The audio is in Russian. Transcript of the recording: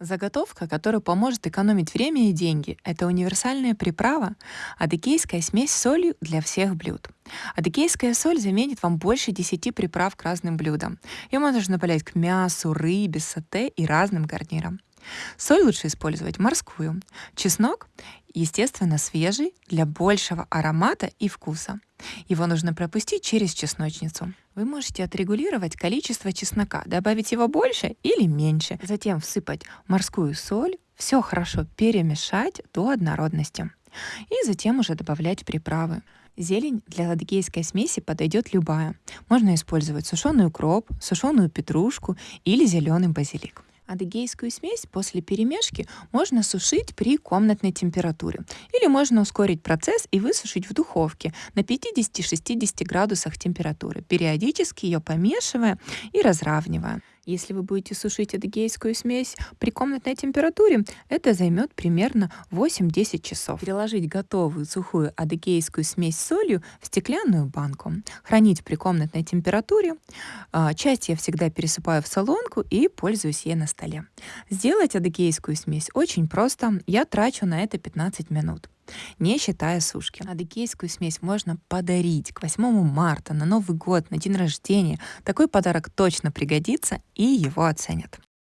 Заготовка, которая поможет экономить время и деньги, это универсальная приправа адыгейская смесь с солью для всех блюд. Адыгейская соль заменит вам больше 10 приправ к разным блюдам. Ее можно добавлять к мясу, рыбе, сате и разным гарнирам. Соль лучше использовать морскую. Чеснок, естественно, свежий, для большего аромата и вкуса. Его нужно пропустить через чесночницу. Вы можете отрегулировать количество чеснока, добавить его больше или меньше, затем всыпать морскую соль, все хорошо перемешать до однородности. И затем уже добавлять приправы. Зелень для адыгейской смеси подойдет любая. Можно использовать сушеный укроп, сушеную петрушку или зеленый базилик. Адыгейскую смесь после перемешки можно сушить при комнатной температуре. Или можно ускорить процесс и высушить в духовке на 50-60 градусах температуры, периодически ее помешивая и разравнивая. Если вы будете сушить адыгейскую смесь при комнатной температуре, это займет примерно 8-10 часов. Переложить готовую сухую адыгейскую смесь с солью в стеклянную банку. Хранить при комнатной температуре. А, часть я всегда пересыпаю в солонку и пользуюсь ей на столе. Сделать адыгейскую смесь очень просто. Я трачу на это 15 минут не считая сушки. Адыгейскую смесь можно подарить к 8 марта, на Новый год, на день рождения. Такой подарок точно пригодится и его оценят.